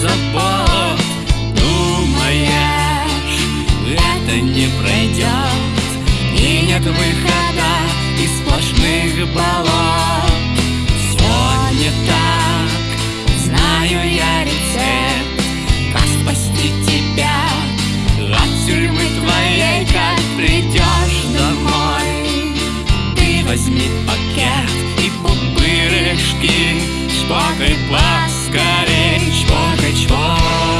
за болот Думаешь, это не пройдет И нет выхода из сплошных болот. Сегодня так, знаю я рецепт Как спасти тебя от тюрьмы твоей Как придешь домой. Ты возьми пакет и пупырышки Чтобы поскорее Package Mall.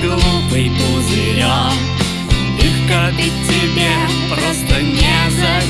глупый пузырек. Их копить тебе просто не зачем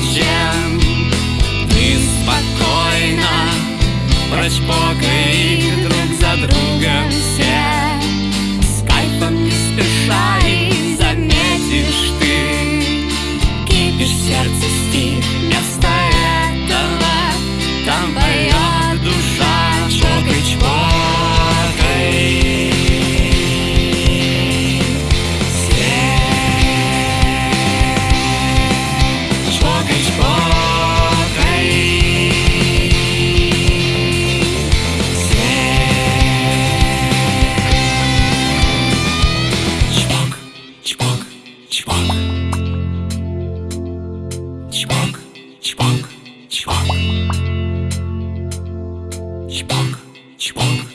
チバンク。チバンク。チバンク。チンク。